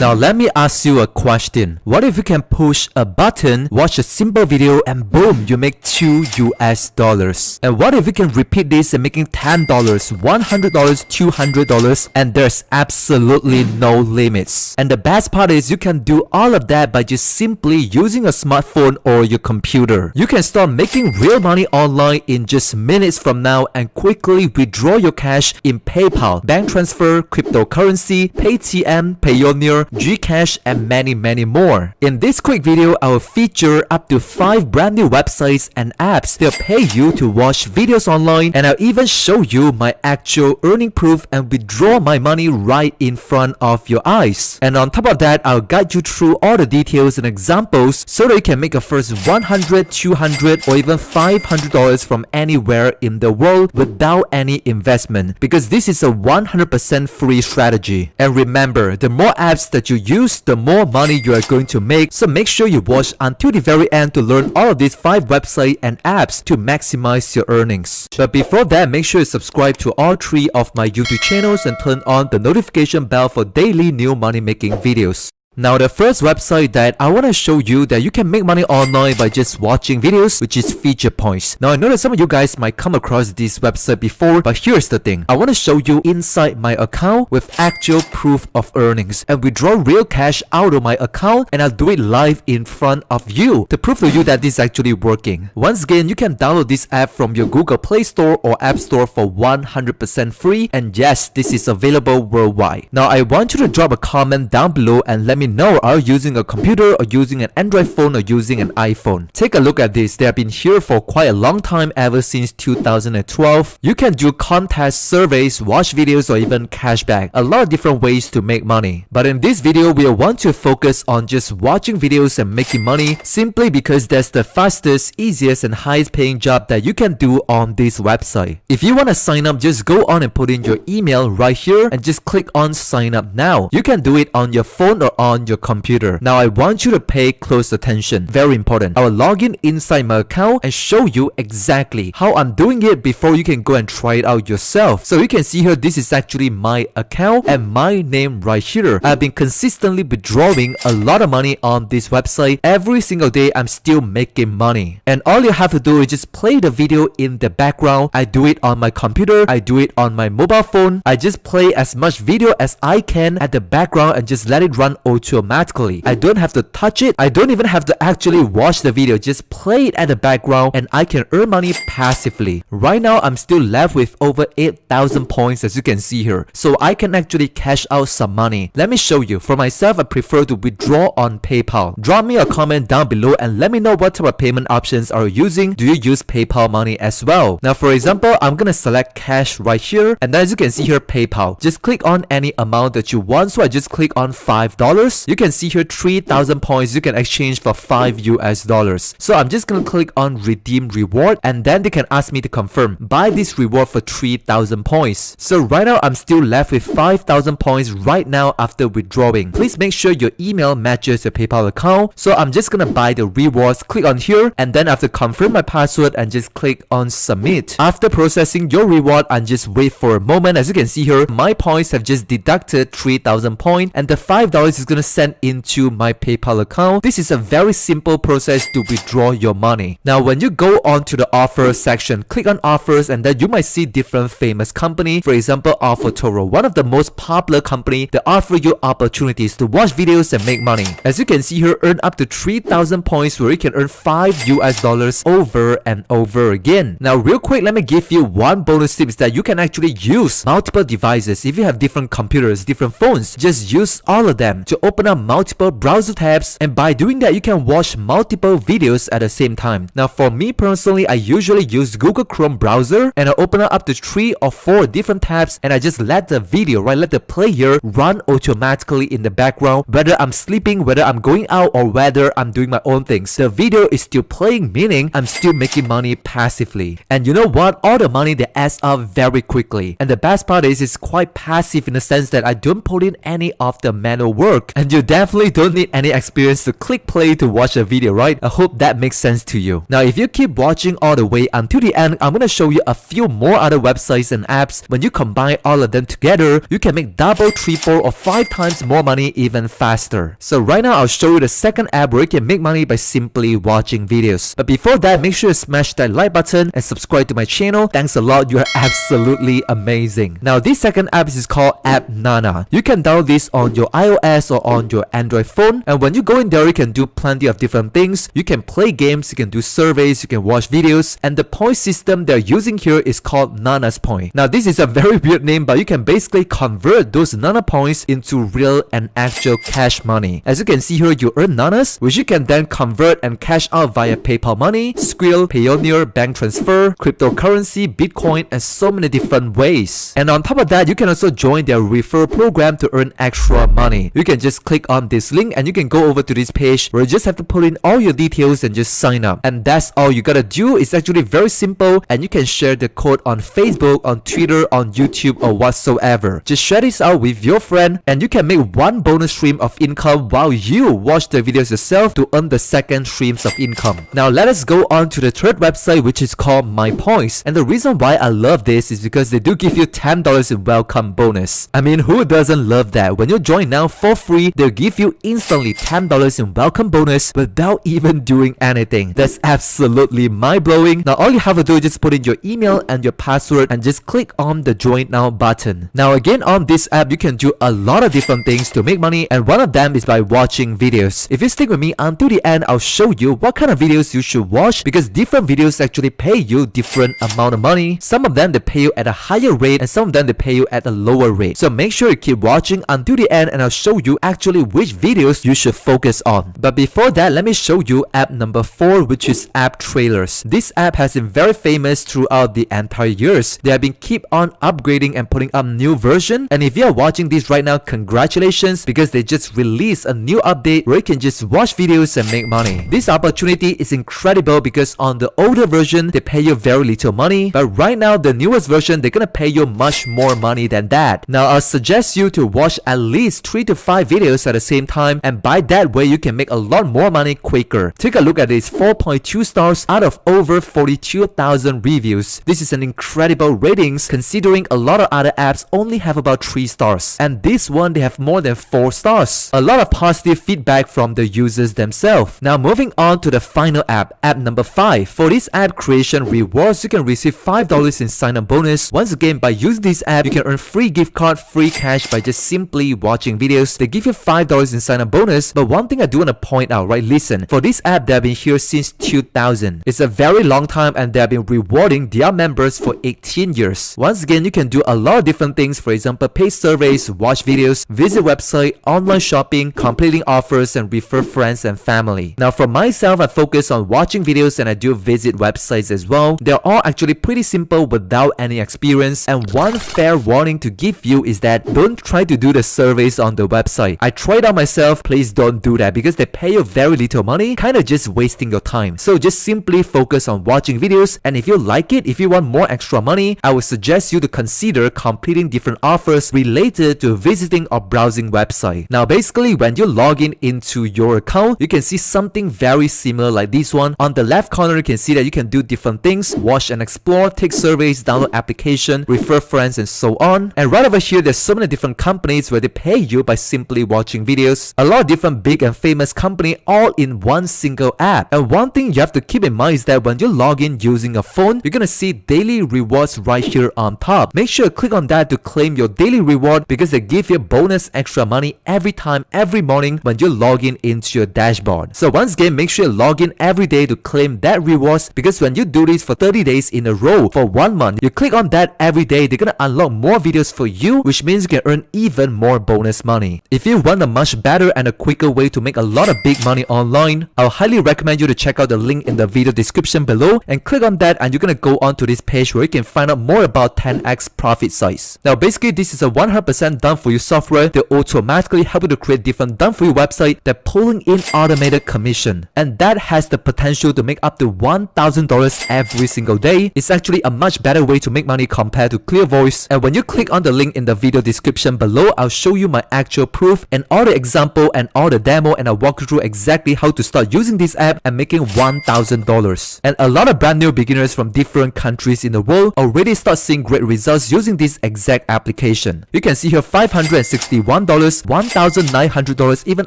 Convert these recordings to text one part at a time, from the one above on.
Now let me ask you a question. What if you can push a button, watch a simple video and boom, you make 2 US dollars? And what if you can repeat this and making $10, $100, $200 and there's absolutely no limits. And the best part is you can do all of that by just simply using a smartphone or your computer. You can start making real money online in just minutes from now and quickly withdraw your cash in PayPal, bank transfer, cryptocurrency, Paytm, Payoneer, Gcash and many many more. In this quick video, I will feature up to 5 brand new websites and apps that pay you to watch videos online and I'll even show you my actual earning proof and withdraw my money right in front of your eyes. And on top of that, I'll guide you through all the details and examples so that you can make a first 100, 200 or even $500 from anywhere in the world without any investment because this is a 100% free strategy. And remember, the more apps that you use, the more money you are going to make. So make sure you watch until the very end to learn all of these 5 websites and apps to maximize your earnings. But before that, make sure you subscribe to all 3 of my YouTube channels and turn on the notification bell for daily new money making videos. Now the first website that I want to show you that you can make money online by just watching videos which is Feature Points. Now I know that some of you guys might come across this website before but here's the thing. I want to show you inside my account with actual proof of earnings and withdraw real cash out of my account and I'll do it live in front of you to prove to you that this is actually working. Once again you can download this app from your Google Play Store or App Store for 100% free and yes this is available worldwide. Now I want you to drop a comment down below and let me know are using a computer or using an Android phone or using an iPhone. Take a look at this. They have been here for quite a long time ever since 2012. You can do contest surveys, watch videos or even cashback. A lot of different ways to make money. But in this video, we want to focus on just watching videos and making money simply because that's the fastest, easiest and highest paying job that you can do on this website. If you want to sign up, just go on and put in your email right here and just click on sign up now. You can do it on your phone or on on your computer. Now I want you to pay close attention. Very important. I will log in inside my account and show you exactly how I'm doing it before you can go and try it out yourself. So you can see here this is actually my account and my name right here. I've been consistently withdrawing a lot of money on this website. Every single day I'm still making money. And all you have to do is just play the video in the background. I do it on my computer. I do it on my mobile phone. I just play as much video as I can at the background and just let it run auto automatically. I don't have to touch it. I don't even have to actually watch the video. Just play it at the background and I can earn money passively. Right now, I'm still left with over 8,000 points as you can see here. So I can actually cash out some money. Let me show you. For myself, I prefer to withdraw on PayPal. Drop me a comment down below and let me know what type of payment options are you using. Do you use PayPal money as well? Now, for example, I'm gonna select cash right here. And as you can see here, PayPal. Just click on any amount that you want. So I just click on $5 you can see here 3000 points you can exchange for 5 US dollars. So I'm just gonna click on redeem reward and then they can ask me to confirm buy this reward for 3000 points. So right now I'm still left with 5000 points right now after withdrawing. Please make sure your email matches your PayPal account. So I'm just gonna buy the rewards, click on here and then after confirm my password and just click on submit. After processing your reward and just wait for a moment as you can see here my points have just deducted 3000 points and the $5 is gonna sent into my PayPal account. This is a very simple process to withdraw your money. Now, when you go on to the offers section, click on offers and then you might see different famous company. For example, AlphaToro, one of the most popular company that offer you opportunities to watch videos and make money. As you can see here, earn up to 3000 points where you can earn 5 US dollars over and over again. Now, real quick, let me give you one bonus tip that you can actually use multiple devices. If you have different computers, different phones, just use all of them to open up multiple browser tabs and by doing that you can watch multiple videos at the same time. Now for me personally I usually use Google Chrome browser and I open up to 3 or 4 different tabs and I just let the video, right, let the player run automatically in the background whether I'm sleeping, whether I'm going out or whether I'm doing my own things. The video is still playing meaning I'm still making money passively. And you know what? All the money that adds up very quickly. And the best part is it's quite passive in the sense that I don't put in any of the manual work And you definitely don't need any experience to click play to watch a video, right? I hope that makes sense to you. Now, if you keep watching all the way until the end, I'm gonna show you a few more other websites and apps. When you combine all of them together, you can make double, triple, or five times more money even faster. So right now, I'll show you the second app where you can make money by simply watching videos. But before that, make sure you smash that like button and subscribe to my channel. Thanks a lot, you are absolutely amazing. Now, this second app is called App Nana. You can download this on your iOS or on your Android phone. And when you go in there, you can do plenty of different things. You can play games, you can do surveys, you can watch videos. And the point system they're using here is called Nana's Point. Now, this is a very weird name, but you can basically convert those Nana points into real and actual cash money. As you can see here, you earn Nanas, which you can then convert and cash out via PayPal Money, Skrill, Payoneer, bank transfer, cryptocurrency, Bitcoin, and so many different ways. And on top of that, you can also join their referral program to earn extra money. You can just click on this link and you can go over to this page where you just have to put in all your details and just sign up. And that's all you gotta do. It's actually very simple and you can share the code on Facebook, on Twitter, on YouTube, or whatsoever. Just share this out with your friend and you can make one bonus stream of income while you watch the videos yourself to earn the second streams of income. Now let us go on to the third website which is called My Points. And the reason why I love this is because they do give you $10 in welcome bonus. I mean who doesn't love that? When you join now for free, they'll give you instantly $10 in welcome bonus without even doing anything. That's absolutely mind-blowing. Now all you have to do is just put in your email and your password and just click on the join now button. Now again on this app you can do a lot of different things to make money and one of them is by watching videos. If you stick with me until the end I'll show you what kind of videos you should watch because different videos actually pay you different amount of money. Some of them they pay you at a higher rate and some of them they pay you at a lower rate. So make sure you keep watching until the end and I'll show you actually which videos you should focus on. But before that let me show you app number 4 which is app trailers. This app has been very famous throughout the entire years. They have been keep on upgrading and putting up new version and if you are watching this right now congratulations because they just released a new update where you can just watch videos and make money. This opportunity is incredible because on the older version they pay you very little money but right now the newest version they're gonna pay you much more money than that. Now I'll suggest you to watch at least 3 to 5 videos at the same time and by that way you can make a lot more money quicker. Take a look at this 4.2 stars out of over 42,000 reviews. This is an incredible ratings considering a lot of other apps only have about 3 stars and this one they have more than 4 stars. A lot of positive feedback from the users themselves. Now moving on to the final app, app number 5. For this app creation rewards you can receive $5 in sign up bonus. Once again by using this app you can earn free gift card, free cash by just simply watching videos. They give you $5 in sign up bonus but one thing I do want to point out right listen for this app they have been here since 2000. It's a very long time and they have been rewarding their members for 18 years. Once again you can do a lot of different things for example pay surveys, watch videos, visit website, online shopping, completing offers and refer friends and family. Now for myself I focus on watching videos and I do visit websites as well. They're all actually pretty simple without any experience and one fair warning to give you is that don't try to do the surveys on the website. I tried out myself, please don't do that because they pay you very little money, kinda just wasting your time. So just simply focus on watching videos and if you like it, if you want more extra money, I would suggest you to consider completing different offers related to visiting or browsing website. Now basically when you log in into your account, you can see something very similar like this one. On the left corner you can see that you can do different things, watch and explore, take surveys, download application, refer friends and so on. And right over here there's so many different companies where they pay you by simply watching videos. A lot of different big and famous company all in one single app. And one thing you have to keep in mind is that when you log in using a phone, you're gonna see daily rewards right here on top. Make sure you click on that to claim your daily reward because they give you bonus extra money every time, every morning when you log in into your dashboard. So once again, make sure you log in every day to claim that rewards because when you do this for 30 days in a row for one month, you click on that every day, they're gonna unlock more videos for you, which means you can earn even more bonus money. If you want a much better and a quicker way to make a lot of big money online, I'll highly recommend you to check out the link in the video description below and click on that and you're gonna go onto this page where you can find out more about 10x Profit Sites. Now basically this is a 100% done for you software that automatically help you to create different done for you website that pulling in automated commission and that has the potential to make up to $1,000 every single day. It's actually a much better way to make money compared to Clear Voice and when you click on the link in the video description below I'll show you my actual proof and all the example and all the demo and I walk you through exactly how to start using this app and making $1,000. And a lot of brand new beginners from different countries in the world already start seeing great results using this exact application. You can see here $561, $1,900, even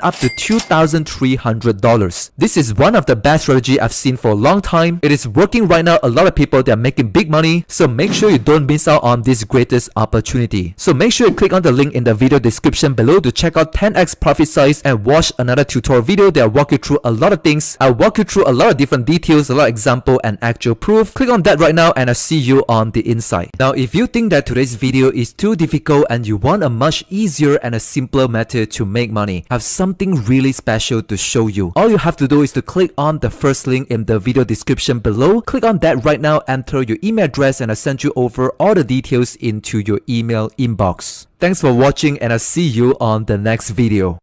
up to $2,300. This is one of the best strategy I've seen for a long time. It is working right now. A lot of people they are making big money. So make sure you don't miss out on this greatest opportunity. So make sure you click on the link in the video description below to check out 10x Profit Sites and watch another tutorial video that walk you through a lot of things. I'll walk you through a lot of different details, a lot of example and actual proof. Click on that right now and I'll see you on the inside. Now if you think that today's video is too difficult and you want a much easier and a simpler method to make money, I have something really special to show you. All you have to do is to click on the first link in the video description below. Click on that right now, enter your email address and I'll send you over all the details into your email inbox. Thanks for watching and I'll see you on the next video.